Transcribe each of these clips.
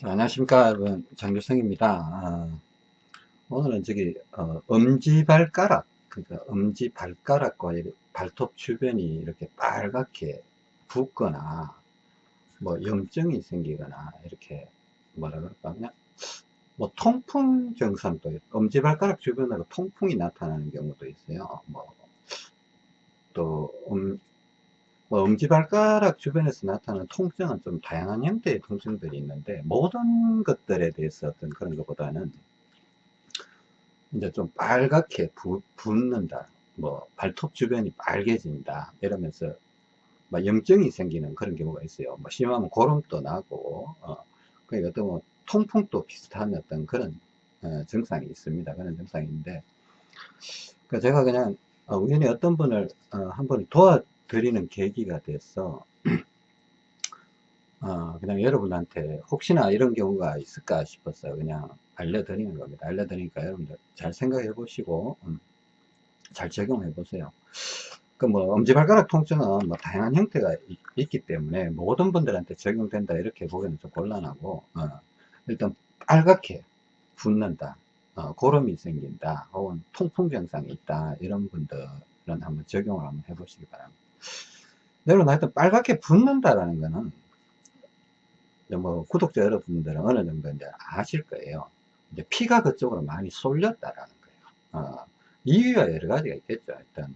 자, 안녕하십니까. 여러분 장규성입니다. 아, 오늘은 저기 어, 엄지발가락 그러니까 엄지발가락과 발톱 주변이 이렇게 빨갛게 붓거나 뭐 염증이 생기거나 이렇게 뭐라 그럴까 그냥 뭐 통풍 증상도 엄지발가락 주변으로 통풍이 나타나는 경우도 있어요. 뭐또 음, 뭐 엄지발가락 주변에서 나타나는 통증은 좀 다양한 형태의 통증들이 있는데 모든 것들에 대해서 어떤 그런 것보다는 이제 좀 빨갛게 부, 붓는다. 뭐 발톱 주변이 빨개진다. 이러면서 뭐 염증이 생기는 그런 경우가 있어요. 뭐 심하면 고름도 나고 어, 그러니까 어떤 뭐 통풍도 비슷한 어떤 그런 어, 증상이 있습니다. 그런 증상인데 그 제가 그냥 어, 우연히 어떤 분을 어, 한번 도와 드리는 계기가 돼서 어, 그냥 여러분한테 혹시나 이런 경우가 있을까 싶어서 그냥 알려드리는 겁니다. 알려드리니까 여러분들 잘 생각해 보시고 음, 잘 적용해 보세요. 그 뭐 엄지발가락 통증은 뭐 다양한 형태가 있, 기 때문에 모든 분들한테 적용된다 이렇게 보기는 좀 곤란하고 어, 일단 빨갛게 붓는다 어, 고름이 생긴다 혹은 통풍 증상이 있다 이런 분들은 한번 적용을 한번 해 보시기 바랍니다. 여러분 하여튼 빨갛게 붓는다라는 거는 뭐 구독자 여러분들은 어느 정도 이제 아실 거예요. 이제 피가 그쪽으로 많이 쏠렸다라는 거예요. 어, 이유가 여러 가지가 있겠죠. 일단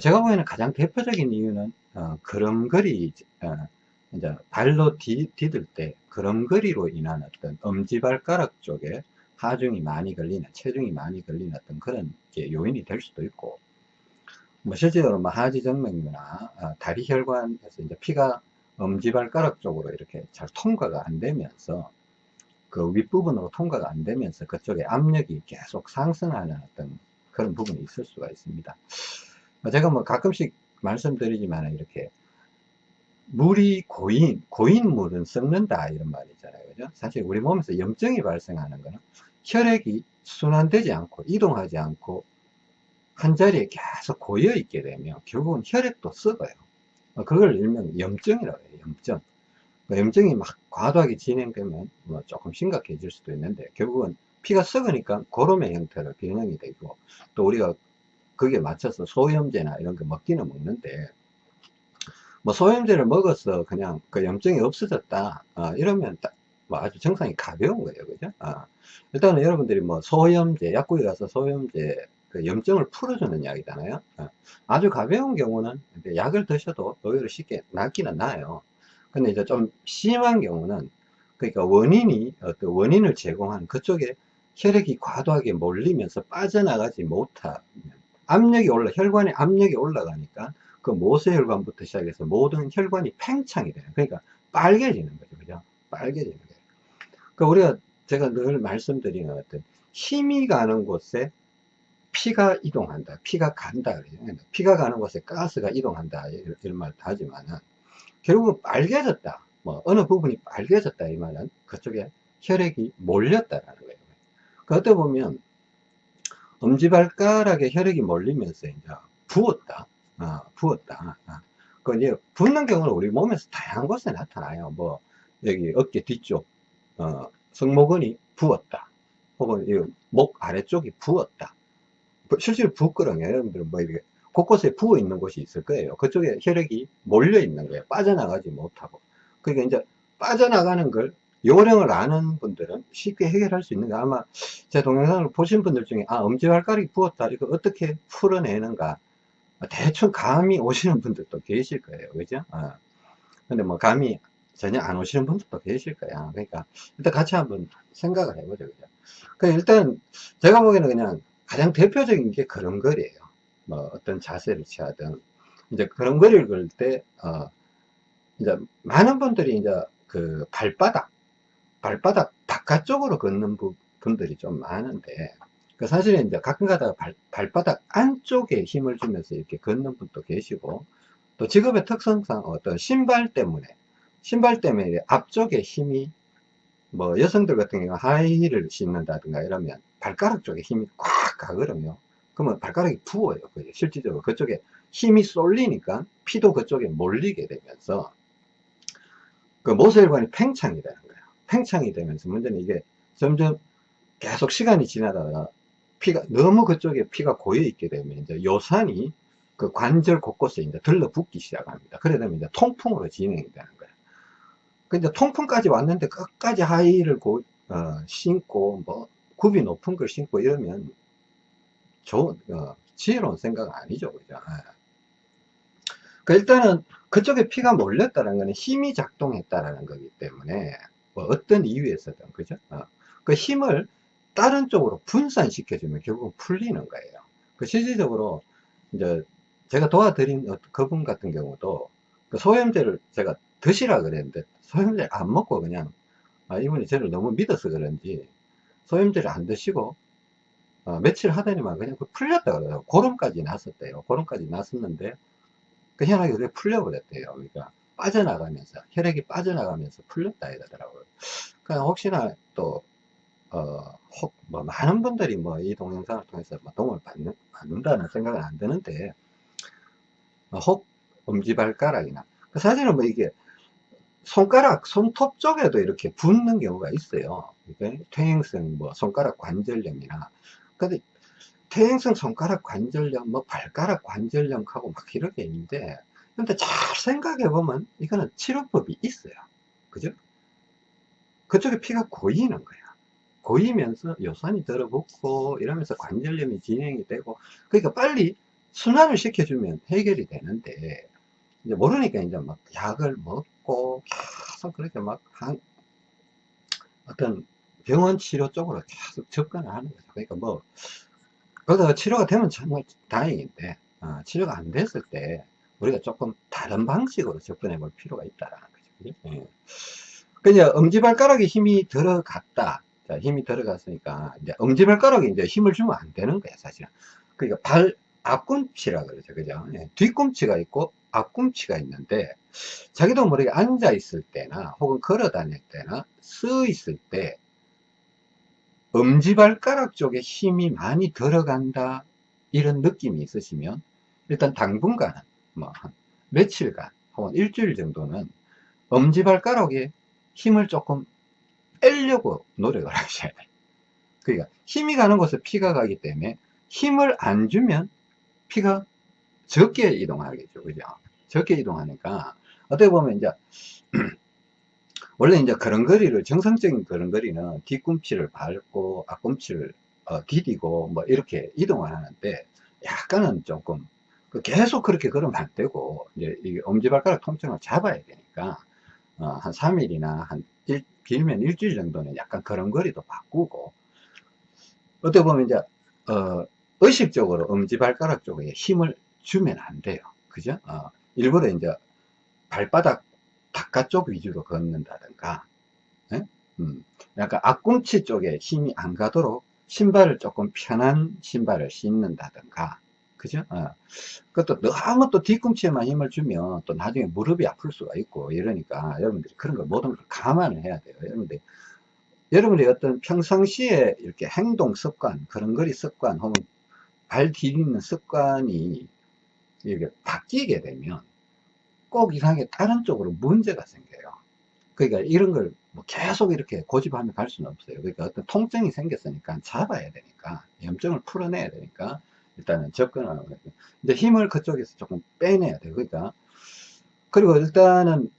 제가 보기에는 가장 대표적인 이유는 어, 걸음걸이 어, 이제 발로 디, 디딜 때 걸음걸이로 인한 어떤 엄지발가락 쪽에 하중이 많이 걸리는 체중이 많이 걸리는 어떤 그런 요인이 될 수도 있고 뭐 실제로 뭐 하지정맥류나 어, 다리 혈관에서 이제 피가 엄지발가락 쪽으로 이렇게 잘 통과가 안 되면서 그 윗부분으로 통과가 안 되면서 그쪽에 압력이 계속 상승하는 어떤 그런 부분이 있을 수가 있습니다. 뭐 제가 뭐 가끔씩 말씀드리지만 이렇게 물이 고인, 고인 물은 썩는다 이런 말이 있잖아요. 그죠? 사실 우리 몸에서 염증이 발생하는 거는 혈액이 순환되지 않고 이동하지 않고 한 자리에 계속 고여 있게 되면 결국은 혈액도 썩어요. 어, 그걸 일명 염증이라고 해요. 염증. 그 염증이 막 과도하게 진행되면 뭐 조금 심각해질 수도 있는데 결국은 피가 썩으니까 고름의 형태로 변형이 되고 또 우리가 거기에 맞춰서 소염제나 이런 거 먹기는 먹는데 뭐 소염제를 먹어서 그냥 그 염증이 없어졌다 어, 이러면 뭐 아주 정상이 가벼운 거예요 그죠 어. 일단은 여러분들이 뭐 소염제 약국에 가서 소염제 그 염증을 풀어주는 약이잖아요. 어. 아주 가벼운 경우는 약을 드셔도 의외로 쉽게 낫기는 나요. 근데 이제 좀 심한 경우는 그러니까 원인이 어떤 원인을 제공하는 그쪽에 혈액이 과도하게 몰리면서 빠져나가지 못하면 압력이 올라 혈관에 압력이 올라가니까 그 모세혈관부터 시작해서 모든 혈관이 팽창이 되는 그러니까 빨개지는 거죠 그죠 빨개지는 거예요 그러니까 우리가 제가 늘 말씀드리는 어떤 힘이 가는 곳에 피가 이동한다. 피가 간다. 피가 가는 곳에 가스가 이동한다. 이런 말도 하지만은, 결국은 빨개졌다. 뭐, 어느 부분이 빨개졌다. 이 말은 그쪽에 혈액이 몰렸다라는 거예요. 그 어떻게 보면, 엄지발가락에 혈액이 몰리면서 이제 부었다. 어, 부었다. 어. 그 이제 붓는 경우는 우리 몸에서 다양한 곳에 나타나요. 뭐, 여기 어깨 뒤쪽, 어, 승모근이 부었다. 혹은 목 아래쪽이 부었다. 실제로 부끄러워요. 여러분들 뭐 이렇게 곳곳에 부어 있는 곳이 있을 거예요. 그쪽에 혈액이 몰려 있는 거예요. 빠져나가지 못하고. 그러니까 이제 빠져나가는 걸 요령을 아는 분들은 쉽게 해결할 수 있는 게 아마 제 동영상을 보신 분들 중에 아 엄지발가락이 부었다 이거 어떻게 풀어내는가 대충 감이 오시는 분들도 계실 거예요 그죠 어. 근데 뭐 감이 전혀 안 오시는 분들도 계실 거야 그러니까 일단 같이 한번 생각을 해보죠 그죠 그 일단 제가 보기에는 그냥 가장 대표적인 게 걸음걸이에요. 뭐 어떤 자세를 취하든 이제 걸음걸이를 걸 때, 어, 이제 많은 분들이 이제 그 발바닥, 발바닥 바깥쪽으로 걷는 분들이 좀 많은데, 그 사실은 이제 가끔 가다가 발, 발바닥 안쪽에 힘을 주면서 이렇게 걷는 분도 계시고, 또 직업의 특성상 어떤 신발 때문에, 신발 때문에 앞쪽에 힘이 뭐 여성들 같은 경우 하이힐을 신는다든가 이러면 발가락 쪽에 힘이 꽉 가거든요 그러면 발가락이 부어요 실질적으로 그쪽에 힘이 쏠리니까 피도 그쪽에 몰리게 되면서 그 모세혈관이 팽창이 되는 거예요 팽창이 되면서 문제는 이게 점점 계속 시간이 지나다가 피가 너무 그쪽에 피가 고여 있게 되면 이제 요산이 그 관절 곳곳에 이제 들러붙기 시작합니다. 그래 되면 이제 통풍으로 진행이 되는 거예요. 근데 통풍까지 왔는데 끝까지 하이를 고, 어, 신고 뭐 굽이 높은 걸 신고 이러면 좋은 어, 지혜로운 생각은 아니죠, 그죠? 예. 그 일단은 그쪽에 피가 몰렸다는 것은 힘이 작동했다라는 거기 때문에 뭐 어떤 이유에서든 그죠? 어. 그 힘을 다른 쪽으로 분산시켜주면 결국 풀리는 거예요. 그 실질적으로 이제 제가 도와드린 어, 그분 같은 경우도 그 소염제를 제가 드시라 그랬는데 소염제를 안 먹고 그냥 아, 이분이 저를 너무 믿어서 그런지 소염제를 안 드시고 어, 며칠 하더니만 그냥 그 풀렸다 그래요. 고름까지 났었대요. 고름까지 났었는데 그 혈액이 그게 풀려버렸대요. 그러니까 빠져나가면서 혈액이 빠져나가면서 풀렸다 이러더라고요. 그러니까 혹시나 또 어, 혹, 뭐, 많은 분들이 뭐, 이 동영상을 통해서 뭐 도움을 받는, 받는다는 생각은 안 드는데, 어, 혹, 엄지발가락이나, 그 사실은 뭐 이게, 손가락, 손톱 쪽에도 이렇게 붓는 경우가 있어요. 그러니까 퇴행성 뭐, 손가락 관절염이나, 근데, 퇴행성 손가락 관절염, 뭐, 발가락 관절염하고 막 이렇게 있는데, 근데 잘 생각해 보면, 이거는 치료법이 있어요. 그죠? 그쪽에 피가 고이는 거야. 고이면서 요산이 들어붙고 이러면서 관절염이 진행이 되고 그러니까 빨리 순환을 시켜주면 해결이 되는데 이제 모르니까 이제 막 약을 먹고 계속 그렇게 막 한, 어떤 병원 치료 쪽으로 계속 접근을 하는 거죠. 그러니까 뭐 그러다가 치료가 되면 정말 다행인데 어, 치료가 안 됐을 때 우리가 조금 다른 방식으로 접근해 볼 필요가 있다라는 거죠. 예. 그냥 엄지발가락에 힘이 들어갔다. 자, 힘이 들어갔으니까 이제 엄지발가락에 이제 힘을 주면 안 되는 거야 사실은 그러니까 발 앞꿈치라 그러죠 그죠 네, 뒤꿈치가 있고 앞꿈치가 있는데 자기도 모르게 앉아 있을 때나 혹은 걸어 다닐 때나 서 있을 때 엄지발가락 쪽에 힘이 많이 들어간다 이런 느낌이 있으시면 일단 당분간은 뭐한 며칠간 혹은 일주일 정도는 엄지발가락에 힘을 조금 빼려고 노력을 하셔야 돼요. 그러니까 힘이 가는 곳에 피가 가기 때문에 힘을 안 주면 피가 적게 이동하겠죠. 그죠? 적게 이동하니까 어떻게 보면 이제 원래 이제 걸음걸이를 정상적인 걸음걸이는 뒤꿈치를 밟고 앞꿈치를 어, 디디고 뭐 이렇게 이동을 하는데 약간은 조금 그 계속 그렇게 걸으면 안 되고 이제 이 엄지발가락 통증을 잡아야 되니까 어, 한 3일이나 한 일, 길면 일주일 정도는 약간 걸음걸이도 바꾸고. 어떻게 보면 이제 어, 의식적으로 엄지발가락 쪽에 힘을 주면 안 돼요. 그죠? 어, 일부러 이제 발바닥 바깥쪽 위주로 걷는다든가 예? 음, 약간 앞꿈치 쪽에 힘이 안 가도록 신발을 조금 편한 신발을 신는다든가 그죠? 어. 그것도 너무 또 뒤꿈치에만 힘을 주면 또 나중에 무릎이 아플 수가 있고 이러니까 여러분들이 그런 걸 모든 걸 감안을 해야 돼요. 여러분들 여러분의 어떤 평상시에 이렇게 행동 습관, 걸음걸이 습관 혹은 발 디디는 습관이 이렇게 바뀌게 되면 꼭 이상하게 다른 쪽으로 문제가 생겨요. 그러니까 이런 걸 뭐 계속 이렇게 고집하며 갈 수는 없어요. 그러니까 어떤 통증이 생겼으니까 잡아야 되니까 염증을 풀어내야 되니까 일단은 접근하는 거예요. 이제 힘을 그쪽에서 조금 빼내야 돼요. 그러니까 그리고 일단은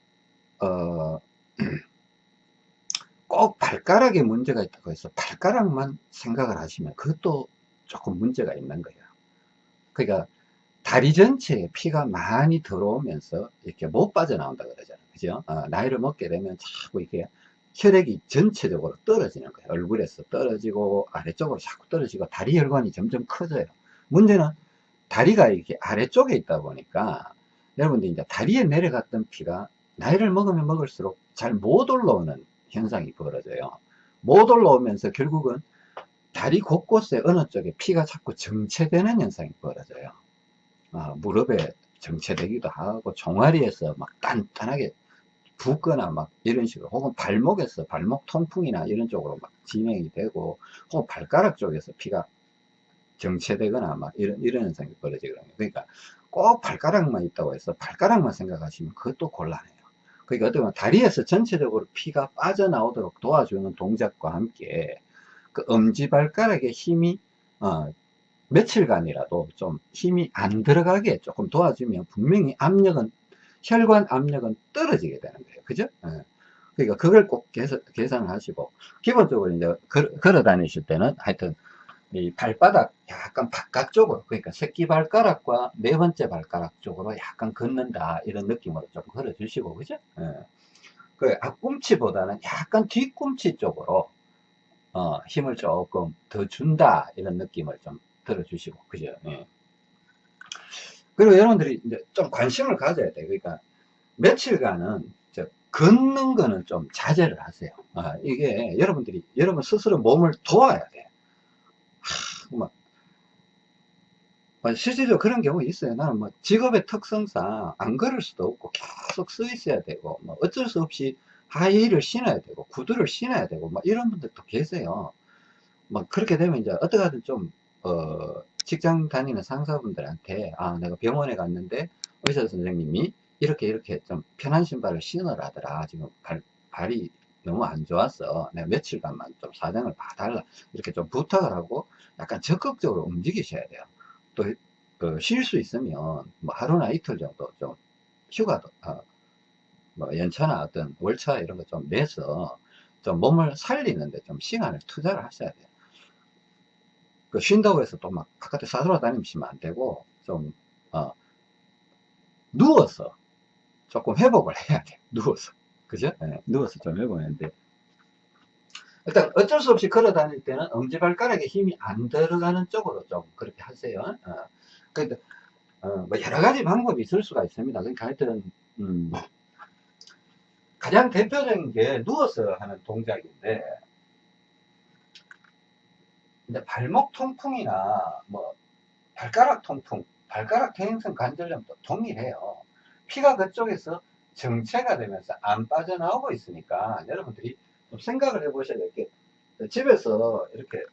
어, 꼭 발가락에 문제가 있다고 해서 발가락만 생각을 하시면 그것도 조금 문제가 있는 거예요. 그러니까 다리 전체에 피가 많이 들어오면서 이렇게 못 빠져나온다 그러잖아요. 그죠? 어, 나이를 먹게 되면 자꾸 이렇게 혈액이 전체적으로 떨어지는 거예요. 얼굴에서 떨어지고 아래쪽으로 자꾸 떨어지고 다리 혈관이 점점 커져요. 문제는 다리가 이렇게 아래쪽에 있다 보니까 여러분들 이제 다리에 내려갔던 피가 나이를 먹으면 먹을수록 잘 못 올라오는 현상이 벌어져요. 못 올라오면서 결국은 다리 곳곳에 어느 쪽에 피가 자꾸 정체되는 현상이 벌어져요. 아, 무릎에 정체되기도 하고 종아리에서 막 단단하게 붓거나 막 이런 식으로 혹은 발목에서 발목 통풍이나 이런 쪽으로 막 진행이 되고 혹은 발가락 쪽에서 피가 정체되거나 막 이런, 이런 현상이 벌어지거든요. 그러니까 꼭 발가락만 있다고 해서 발가락만 생각하시면 그것도 곤란해요. 그러니까 어떻게 보면 다리에서 전체적으로 피가 빠져나오도록 도와주는 동작과 함께 그 엄지발가락의 힘이 어, 며칠간이라도 좀 힘이 안 들어가게 조금 도와주면 분명히 압력은 혈관 압력은 떨어지게 되는 거예요 그죠 예. 그러니까 그걸 꼭 계산, 계산을 하시고 기본적으로 이제 걸, 걸어 다니실 때는 하여튼 이 발바닥 약간 바깥쪽으로 그러니까 새끼발가락과 네 번째 발가락 쪽으로 약간 걷는다 이런 느낌으로 좀 걸어 주시고 그죠 예. 그 앞꿈치보다는 약간 뒤꿈치 쪽으로 어, 힘을 조금 더 준다 이런 느낌을 좀 들어 주시고 그죠? 예. 그리고 여러분들이 이제 좀 관심을 가져야 돼요 그러니까 며칠간은 걷는 거는 좀 자제를 하세요. 아, 이게 여러분들이 여러분 스스로 몸을 도와야 돼. 하, 막, 실제로 그런 경우 있어요. 나는 뭐 직업의 특성상 안 걸을 수도 없고 계속 서 있어야 되고 뭐 어쩔 수 없이 하이힐을 신어야 되고 구두를 신어야 되고 막 이런 분들도 계세요. 막 그렇게 되면 이제 어떻게 하든 좀 어, 직장 다니는 상사분들한테 아 내가 병원에 갔는데 의사 선생님이 이렇게 이렇게 좀 편한 신발을 신으라더라. 지금 발, 발이 너무 안 좋았어 내가 며칠간만 좀 사정을 봐달라. 이렇게 좀 부탁을 하고 약간 적극적으로 움직이셔야 돼요. 또쉴수 있으면 뭐 하루나 이틀 정도 좀 휴가도 어, 뭐 연차나 어떤 월차 이런 거 좀 내서 좀 몸을 살리는데 좀 시간을 투자를 하셔야 돼요 그 쉰다고 해서 또 막 바깥에 싸돌아다니시면 안 되고 좀 어, 누워서 조금 회복을 해야 돼. 누워서. 그죠? 네, 누워서 좀 회복하는데 일단 어쩔 수 없이 걸어 다닐 때는 엄지발가락에 힘이 안 들어가는 쪽으로 좀 그렇게 하세요. 어. 그러니까 어, 뭐 여러 가지 방법이 있을 수가 있습니다. 그러니까 하여튼 음, 가장 대표적인 게 누워서 하는 동작인데 근데 발목 통풍이나 뭐 발가락 통풍 발가락 퇴행성 관절염도 동일해요. 피가 그쪽에서 정체가 되면서 안 빠져나오고 있으니까 여러분들이 좀 생각을 해 보셔야 될 게 집에서 이렇게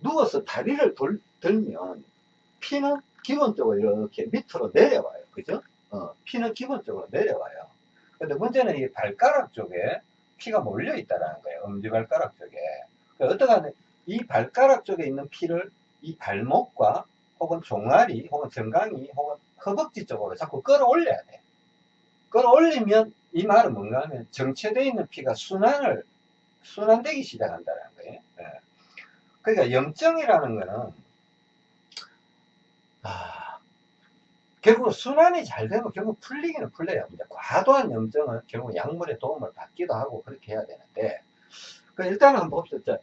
누워서 다리를 돌, 들면 피는 기본적으로 이렇게 밑으로 내려와요. 그죠? 어, 피는 기본적으로 내려와요. 근데 문제는 이 발가락 쪽에 피가 몰려 있다는 거예요. 엄지발가락 쪽에. 어떻게 하면 이 발가락 쪽에 있는 피를 이 발목과 혹은 종아리 혹은 정강이 혹은 허벅지 쪽으로 자꾸 끌어올려야 돼. 끌어올리면 이 말은 뭔가 하면 정체되어 있는 피가 순환을 순환되기 시작한다는 거예요. 네. 그러니까 염증이라는 거는 아, 결국 순환이 잘 되면 결국 풀리기는 풀려요. 근데 과도한 염증은 결국 약물의 도움을 받기도 하고 그렇게 해야 되는데 그 일단은 한번 봅시다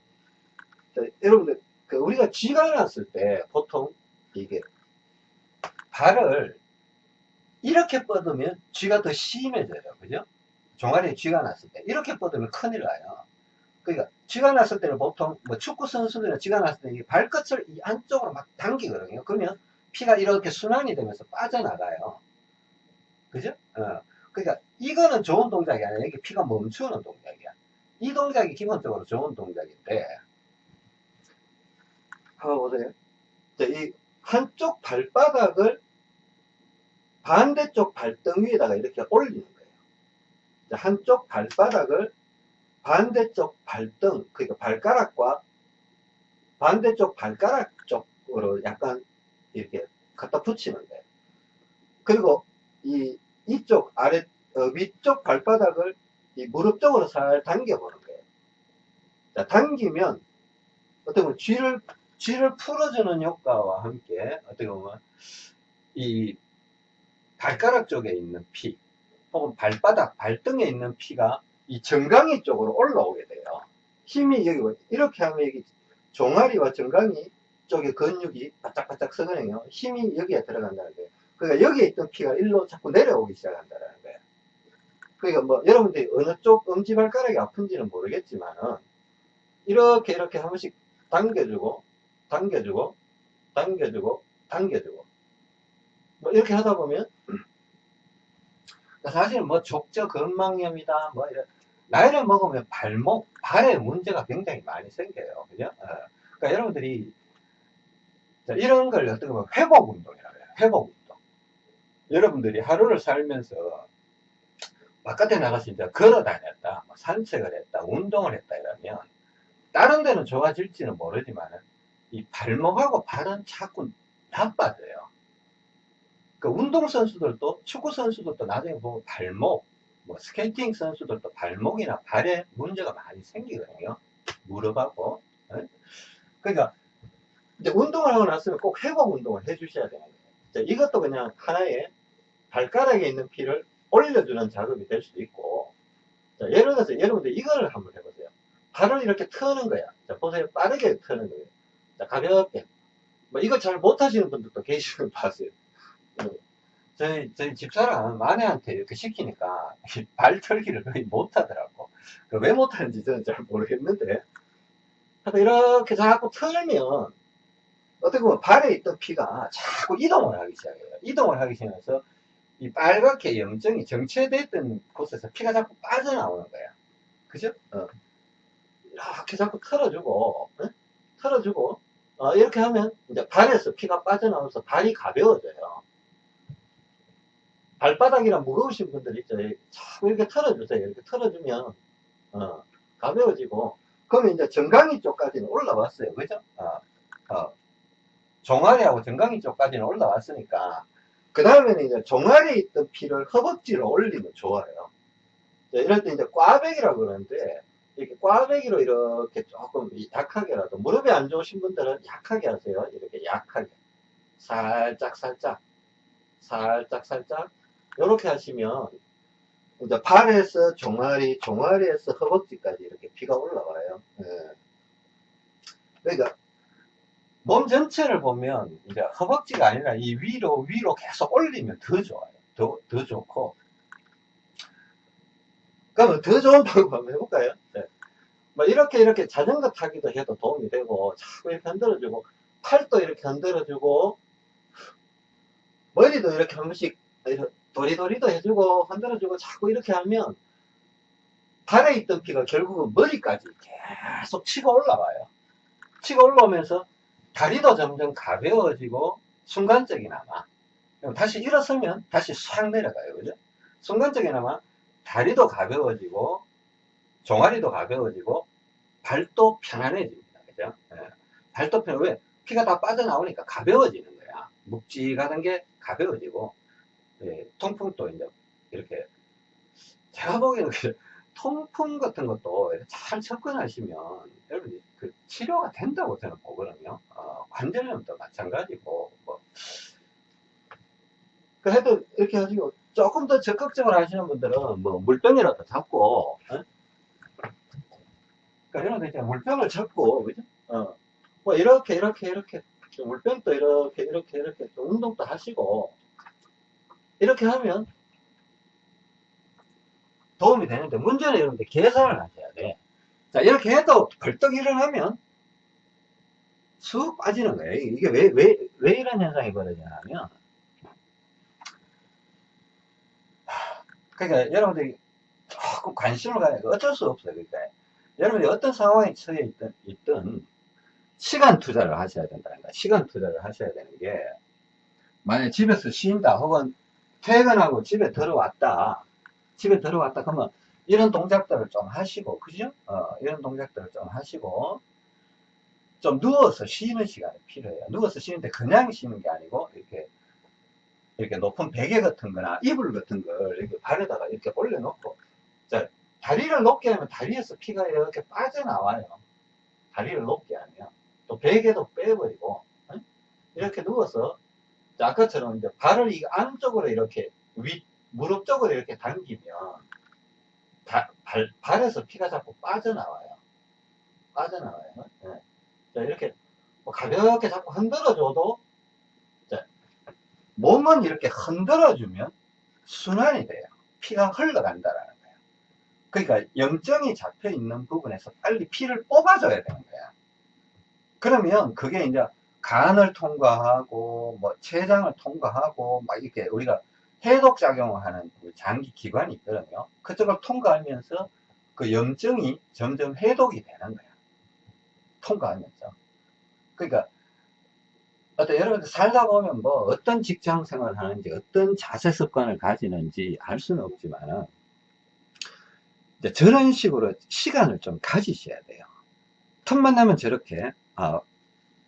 여러분들 그 우리가 쥐가 났을 때 보통 이게 발을 이렇게 뻗으면 쥐가 더 심해져요. 그죠? 종아리에 쥐가 났을 때. 이렇게 뻗으면 큰일 나요. 그러니까 쥐가 났을 때는 보통 뭐 축구 선수들은 쥐가 났을 때 발끝을 이 안쪽으로 막 당기거든요. 그러면 피가 이렇게 순환이 되면서 빠져나가요. 그죠? 어. 그러니까 이거는 좋은 동작이 아니라 이게 피가 멈추는 동작이야. 이 동작이 기본적으로 좋은 동작인데 한번 보세요. 이 한쪽 발바닥을 반대쪽 발등 위에다가 이렇게 올리는 거예요. 한쪽 발바닥을 반대쪽 발등, 그러니까 발가락과 반대쪽 발가락 쪽으로 약간 이렇게 갖다 붙이는 거예요. 그리고 이, 이쪽 아래, 어, 위쪽 발바닥을 이 무릎 쪽으로 살 당겨보는 거예요. 자, 당기면 어떻게 보면 쥐를, 쥐를 풀어주는 효과와 함께 어떻게 보면 이 발가락 쪽에 있는 피 혹은 발바닥, 발등에 있는 피가 이 정강이 쪽으로 올라오게 돼요. 힘이 여기 뭐 이렇게 하면 여기 종아리와 정강이 쪽에 근육이 바짝바짝 서거든요. 힘이 여기에 들어간다는 거예요. 그러니까 여기에 있던 피가 일로 자꾸 내려오기 시작한다는 거예요. 그러니까 뭐 여러분들이 어느 쪽 엄지발가락이 아픈지는 모르겠지만은 이렇게 이렇게 한 번씩 당겨주고 당겨주고 당겨주고 당겨주고. 뭐 이렇게 하다 보면 사실 뭐 족저 근막염이다 뭐 이런 나이를 먹으면 발목 발에 문제가 굉장히 많이 생겨요. 그죠? 어. 그러니까 여러분들이 이런 걸 어떻게 보면 회복 운동이라고 해요. 회복 운동. 여러분들이 하루를 살면서 바깥에 나가서 이제 걸어 다녔다, 뭐 산책을 했다, 운동을 했다 이러면 다른 데는 좋아질지는 모르지만 이 발목하고 발은 자꾸 나빠져요. 그 운동 선수들도 축구 선수들도 나중에 보면 발목, 뭐 스케이팅 선수들도 발목이나 발에 문제가 많이 생기거든요. 무릎하고. 예? 그러니까 이제 운동을 하고 났으면 꼭 회복 운동을 해주셔야 되는 거예요. 이것도 그냥 하나의 발가락에 있는 피를 올려주는 작업이 될 수도 있고 자, 예를 들어서 여러분들 이거를 한번 해보세요. 발을 이렇게 트는 거야. 자, 보세요. 빠르게 트는 거예요. 자, 가볍게. 뭐 이거 잘 못하시는 분들도 계시는 거 봤어요. 어, 저희, 저희 집사람 아내한테 이렇게 시키니까 발 털기를 거의 못하더라고. 그왜 못하는지 저는 잘 모르겠는데. 하여튼 이렇게 자꾸 털면 어떻게 보면 발에 있던 피가 자꾸 이동을 하기 시작해요. 이동을 하기 시작해서 이 빨갛게 염증이 정체됐던 곳에서 피가 자꾸 빠져나오는 거야. 그죠? 어. 이렇게 자꾸 털어주고, 어? 털어주고, 어, 이렇게 하면 이제 발에서 피가 빠져나오면서 발이 가벼워져요. 발바닥이랑 무거우신 분들 있죠. 자꾸 이렇게 털어주세요. 이렇게 털어주면, 어, 가벼워지고, 그러면 이제 정강이 쪽까지는 올라왔어요. 그죠? 어, 어. 종아리하고 정강이 쪽까지는 올라왔으니까, 그 다음에는 이제 종아리에 있던 피를 허벅지로 올리면 좋아요. 이럴 때 이제 꽈배기라고 그러는데, 이렇게 꽈배기로 이렇게 조금 약하게라도, 무릎이 안 좋으신 분들은 약하게 하세요. 이렇게 약하게. 살짝, 살짝. 살짝, 살짝. 이렇게 하시면, 이제 발에서 종아리, 종아리에서 허벅지까지 이렇게 피가 올라와요. 예. 그러니까, 몸 전체를 보면 이제 허벅지가 아니라 이 위로 위로 계속 올리면 더 좋아요. 더, 더 좋고. 그러면 더 좋은 방법 한번 해볼까요? 네. 뭐 이렇게 이렇게 자전거 타기도 해도 도움이 되고 자꾸 이렇게 흔들어주고 팔도 이렇게 흔들어주고 머리도 이렇게 한 번씩 도리도리도 해주고 흔들어주고 자꾸 이렇게 하면 발에 있던 피가 결국은 머리까지 계속 치고 올라와요. 치고 올라오면서 다리도 점점 가벼워지고 순간적이나마 다시 일어서면 다시 싹 내려가요 그죠 순간적이나마 다리도 가벼워지고 종아리도 가벼워지고 발도 편안해집니다 그죠 예. 발도 편해 왜 피가 다 빠져나오니까 가벼워지는 거야 묵직하던 게 가벼워지고 예. 통풍도 이제 이렇게 제가 보기에는 통풍 같은 것도 잘 접근하시면 여러분이 그 치료가 된다고 저는 보거든요. 어, 관절염도 마찬가지고 뭐 그래도 이렇게 하시고 조금 더 적극적으로 하시는 분들은 뭐 물병이라도 잡고 어? 그러니까 이런 데 있잖아 물병을 잡고 그죠? 어. 뭐 이렇게 이렇게 이렇게 물병도 이렇게 이렇게 이렇게 운동도 하시고 이렇게 하면 도움이 되는데 문제는 여러분들 계산을 하셔야 돼. 자 이렇게 해도 벌떡 일어나면 쑥 빠지는 거예요. 이게 왜, 왜, 왜 이런 현상이 벌어지냐면 그러니까 여러분들이 조금 관심을 가야 어쩔 수 없어요. 그러니까 여러분들이 어떤 상황에 처해 있든, 있든 시간 투자를 하셔야 된다는 거야. 시간 투자를 하셔야 되는 게 만약에 집에서 쉰다 혹은 퇴근하고 집에 들어왔다 집에 들어왔다 그러면 이런 동작들을 좀 하시고 그죠? 어, 이런 동작들을 좀 하시고 좀 누워서 쉬는 시간이 필요해요. 누워서 쉬는데 그냥 쉬는 게 아니고 이렇게 높은 베개 같은 거나 이불 같은 걸 이렇게 발에다가 이렇게 올려놓고 자, 다리를 높게 하면 다리에서 피가 이렇게 빠져나와요. 다리를 높게 하면 또 베개도 빼버리고 응? 이렇게 누워서 아까처럼 이제 발을 이 안쪽으로 이렇게 윗 무릎 쪽으로 이렇게 당기면 다, 발, 발에서 피가 자꾸 빠져나와요. 빠져나와요. 네. 자, 이렇게 뭐 가볍게 자꾸 흔들어줘도 자, 몸은 이렇게 흔들어주면 순환이 돼요. 피가 흘러간다라는 거예요. 그러니까 염증이 잡혀 있는 부분에서 빨리 피를 뽑아줘야 되는 거야. 그러면 그게 이제 간을 통과하고 뭐 췌장을 통과하고 막 이렇게 우리가 해독 작용을 하는 그 장기 기관이 있거든요. 그쪽을 통과하면서 그 염증이 점점 해독이 되는 거야. 통과하면서. 그러니까 어떤 여러분들 살다 보면 뭐 어떤 직장 생활을 하는지 어떤 자세 습관을 가지는지 알 수는 없지만 이제 저런 식으로 시간을 좀 가지셔야 돼요. 틈만 나면 저렇게, 아,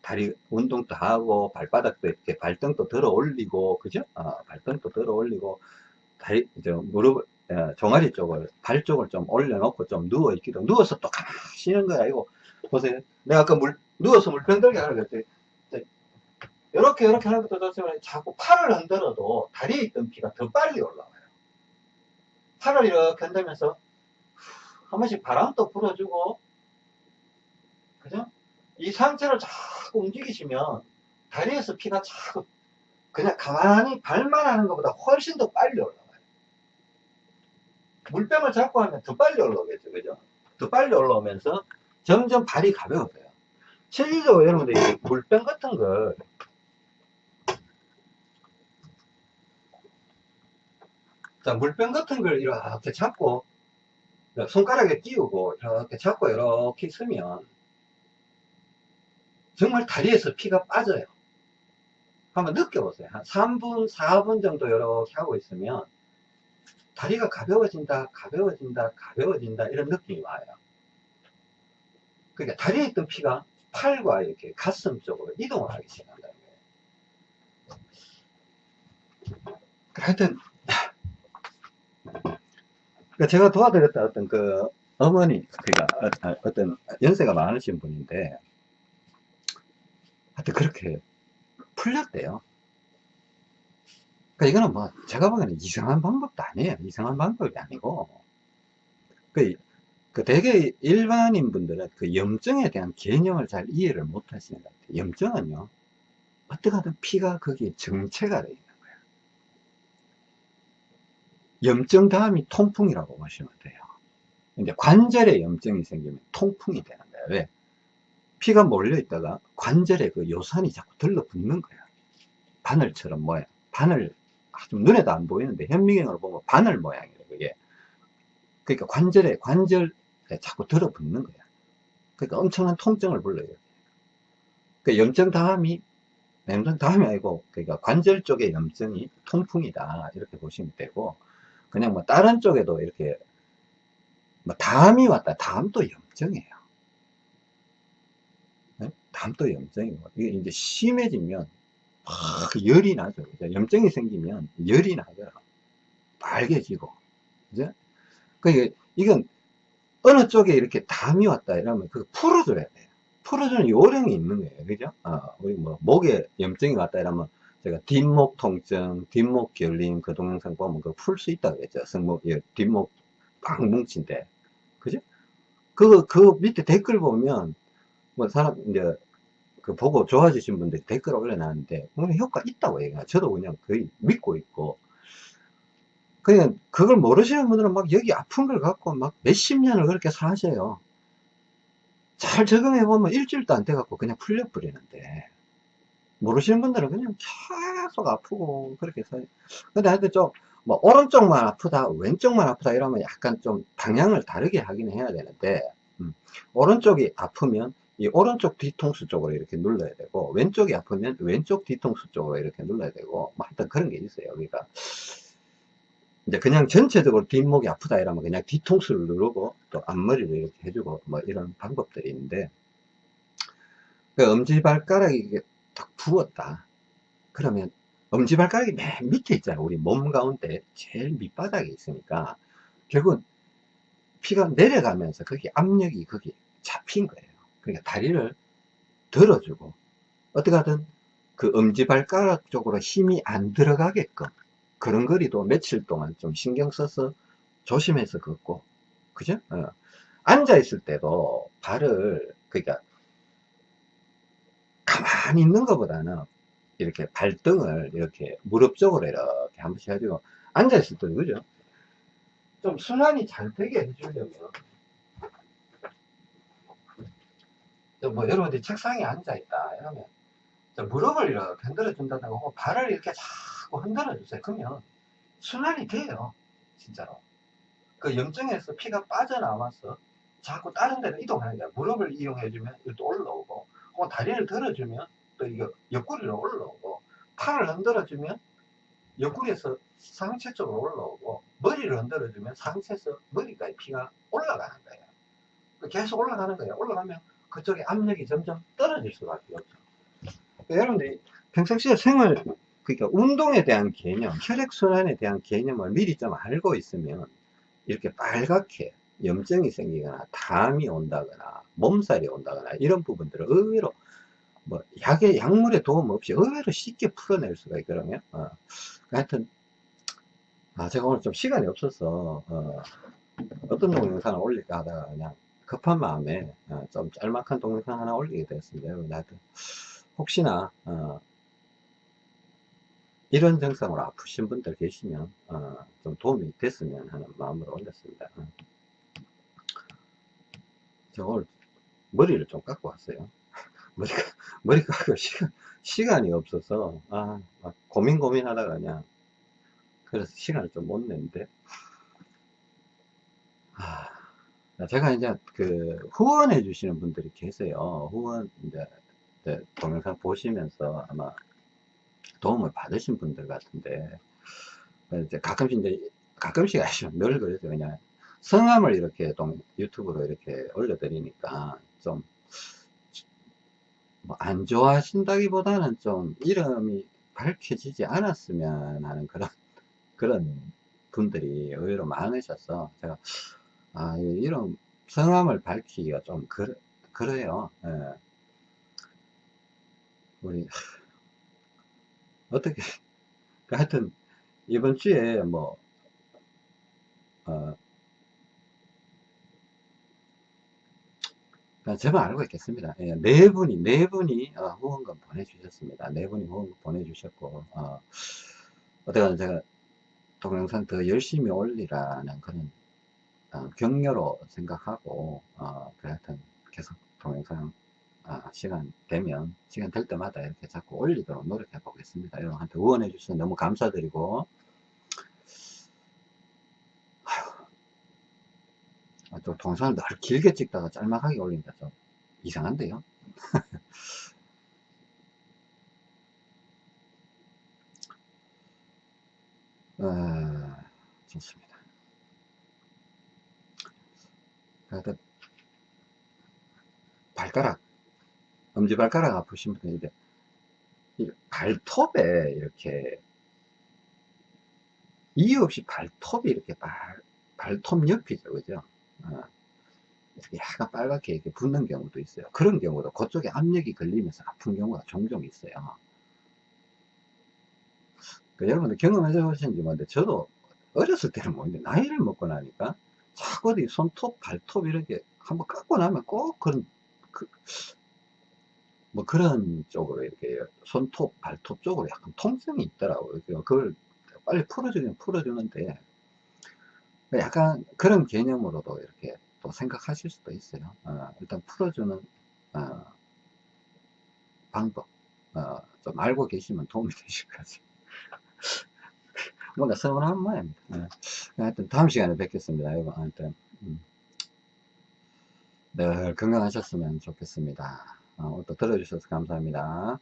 다리 운동도 하고, 발바닥도 이렇게 발등도 들어 올리고, 그죠? 아, 발등도 들어 올리고, 다리, 저, 무릎, 어, 종아리 쪽을, 발 쪽을 좀 올려놓고 좀 누워 있기도, 누워서 또 가만히 쉬는 거야. 이거, 보세요. 내가 아까 물, 누워서 물병 들게 하라 그랬더니, 이렇게, 이렇게 하는 것도 좋지만, 자꾸 팔을 흔들어도 다리에 있던 피가 더 빨리 올라와요. 팔을 이렇게 흔들면서, 한 번씩 바람도 불어주고, 그죠? 이 상체를 자꾸 움직이시면 다리에서 피가 자꾸 그냥 가만히 발만 하는 것보다 훨씬 더 빨리 올라와요. 물병을 잡고 하면 더 빨리 올라오겠죠. 그죠? 더 빨리 올라오면서 점점 발이 가벼워져요. 실질적으로 여러분들 이 물병 같은 걸 자, 물병 같은 걸 이렇게 잡고 손가락에 띄우고 이렇게 잡고 이렇게 쓰면 정말 다리에서 피가 빠져요. 한번 느껴보세요. 한 3분, 4분 정도 이렇게 하고 있으면 다리가 가벼워진다, 가벼워진다, 가벼워진다 이런 느낌이 와요. 그러니까 다리에 있던 피가 팔과 이렇게 가슴 쪽으로 이동을 하기 시작한다는 거예요. 하여튼 그러니까 제가 도와드렸던 어떤 그 어머니, 그러니까 어, 어떤 연세가 많으신 분인데 하여튼 그렇게 풀렸대요. 그러니까 이거는 뭐 제가 보기에는 이상한 방법도 아니에요. 이상한 방법이 아니고 그, 그 대개 일반인 분들은 그 염증에 대한 개념을 잘 이해를 못 하시는 것 같아요. 염증은요 어떻게 하든 피가 거기에 정체가 거예요. 염증 다음이 통풍이라고 보시면 돼요. 이제 관절에 염증이 생기면 통풍이 되는 거예요. 왜? 피가 몰려 있다가 관절에 그 요산이 자꾸 들러붙는 거야. 바늘처럼 모양. 바늘, 좀 눈에도 안 보이는데 현미경으로 보면 바늘 모양이에요, 그게. 그러니까 관절에, 관절에 자꾸 들어붙는 거야. 그러니까 엄청난 통증을 불러요. 그 염증 다음이, 염증 다음이 아니고, 그러니까 관절 쪽에 염증이 통풍이다. 이렇게 보시면 되고, 그냥 뭐 다른 쪽에도 이렇게, 뭐 담이 왔다. 담도 염증이에요. 담도 염증이고 이게 이제 심해지면 막 열이 나죠. 그죠? 염증이 생기면 열이 나더라. 빨개지고. 그죠? 그러니까 이건 어느 쪽에 이렇게 담이 왔다 이러면 그 풀어줘야 돼요. 풀어주는 요령이 있는 거예요. 그죠? 어, 우리 뭐 목에 염증이 왔다 이러면 제가 뒷목 통증, 뒷목 결림 그 동영상 보면 그풀수 있다 그랬죠. 승목, 예, 뒷목 꽉 뭉친데. 그죠? 그, 그 밑에 댓글 보면 뭐 사람 이제 그 보고 좋아지신 분들이 댓글 올려놨는데 그냥 효과 있다고 얘기해요. 저도 그냥 거의 믿고 있고 그냥 그걸 모르시는 분들은 막 여기 아픈 걸 갖고 막 몇십 년을 그렇게 사셔요. 잘 적응해 보면 일주일도 안 돼 갖고 그냥 풀려 버리는데 모르시는 분들은 그냥 계속 아프고 그렇게 사요. 근데 하여튼 좀 뭐 오른쪽만 아프다 왼쪽만 아프다 이러면 약간 좀 방향을 다르게 하긴 해야 되는데 음, 오른쪽이 아프면 이 오른쪽 뒤통수 쪽으로 이렇게 눌러야 되고 왼쪽이 아프면 왼쪽 뒤통수 쪽으로 이렇게 눌러야 되고 뭐 하여튼 그런 게 있어요 그러니까 이제 그냥 전체적으로 뒷목이 아프다 이러면 그냥 뒤통수를 누르고 또 앞머리를 이렇게 해주고 뭐 이런 방법들이 있는데 그 엄지발가락이 딱 부었다 그러면 엄지발가락이 맨 밑에 있잖아요 우리 몸 가운데 제일 밑바닥에 있으니까 결국은 피가 내려가면서 거기 압력이 거기 잡힌 거예요 그러니까 다리를 들어주고 어떻게 하든 그 엄지발가락 쪽으로 힘이 안 들어가게끔 그런 거리도 며칠 동안 좀 신경 써서 조심해서 걷고 그죠? 어. 앉아 있을 때도 발을 그러니까 가만히 있는 것보다는 이렇게 발등을 이렇게 무릎 쪽으로 이렇게 한 번씩 해가지고 앉아 있을 때도 그죠? 좀 순환이 잘 되게 해주려면 뭐 여러분들이 책상에 앉아 있다 이러면 무릎을 이렇게 흔들어 준다든가 혹은 발을 이렇게 자꾸 흔들어 주세요. 그러면 순환이 돼요. 진짜로. 그 염증에서 피가 빠져나와서 자꾸 다른 데로 이동하는 거야. 무릎을 이용해 주면 또 올라오고 혹은 다리를 들어주면 또 이거 옆구리로 올라오고 팔을 흔들어 주면 옆구리에서 상체 쪽으로 올라오고 머리를 흔들어주면 상체에서 머리까지 피가 올라가는 거예요. 계속 올라가는 거예요. 올라가면 그쪽에 압력이 점점 떨어질 수밖에 없죠. 여러분들이 평상시에 생활 그러니까 운동에 대한 개념, 혈액순환에 대한 개념을 미리 좀 알고 있으면 이렇게 빨갛게 염증이 생기거나 담이 온다거나 몸살이 온다거나 이런 부분들을 의외로 뭐 약의 약물의 도움 없이 의외로 쉽게 풀어낼 수가 있거든요. 어. 하여튼 아 제가 오늘 좀 시간이 없어서 어, 떤 동영상을 올릴까 하다가 그냥 급한 마음에 어, 좀 짤막한 동영상 하나 올리게 됐습니다. 여러분 하여튼 혹시나 어, 이런 증상으로 아프신 분들 계시면 어, 좀 도움이 됐으면 하는 마음으로 올렸습니다. 어. 저 오늘 머리를 좀 깎고 왔어요. 머리가, 머리 깎을 시간, 시간이 없어서, 아, 고민 고민 하다가 그냥, 그래서 시간을 좀못 냈는데, 아, 제가 이제 그 후원해 주시는 분들이 계세요. 후원, 이제, 이제 동영상 보시면서 아마 도움을 받으신 분들 같은데, 이제 가끔씩 이제, 가끔씩 아시면 늘 그래서 그냥 성함을 이렇게 동, 유튜브로 이렇게 올려드리니까 좀, 뭐 안 좋아하신다기보다는 좀 이름이 밝혀지지 않았으면 하는 그런, 그런 분들이 의외로 많으셔서 제가, 아, 이름, 성함을 밝히기가 좀 그, 그래요. 예. 우리, 어떻게, 하여튼, 이번 주에 뭐, 어, 저만 알고 있겠습니다. 예, 네 분이, 네 분이 어, 후원금 보내주셨습니다. 네 분이 후원금 보내주셨고, 어, 어떻게 제가 동영상 더 열심히 올리라는 그런 어, 격려로 생각하고, 어, 그 하여튼 계속 동영상 어, 시간 되면, 시간 될 때마다 이렇게 자꾸 올리도록 노력해 보겠습니다. 여러분한테 후원해 주셔서 너무 감사드리고, 아, 또 동영상을 늘 길게 찍다가 짤막하게 올린다. 좀 이상한데요? 어, 좋습니다. 하여튼 발가락 엄지발가락 아프신 분들 이제 발톱에 이렇게 이유 없이 발톱이 이렇게 발, 발톱 옆이죠 그죠 어, 약간 빨갛게 이렇게 붓는 경우도 있어요. 그런 경우도 그쪽에 압력이 걸리면서 아픈 경우가 종종 있어요. 그 여러분들 경험해 보셨는지 모르는데 저도 어렸을 때는 뭐는데 나이를 먹고 나니까 자꾸 이 손톱, 발톱 이렇게 한번 깎고 나면 꼭 그런 그, 뭐 그런 쪽으로 이렇게 손톱, 발톱 쪽으로 약간 통증이 있더라고요. 그걸 빨리 풀어주면 풀어주는데 약간 그런 개념으로도 이렇게 또 생각하실 수도 있어요. 어, 일단 풀어주는 어, 방법 어, 좀 알고 계시면 도움이 되실 거죠. 뭔가 서운한 모양입니다. 네. 하여튼 다음 시간에 뵙겠습니다. 여러분 하여튼 음. 늘 건강하셨으면 좋겠습니다. 어, 또 들어주셔서 감사합니다.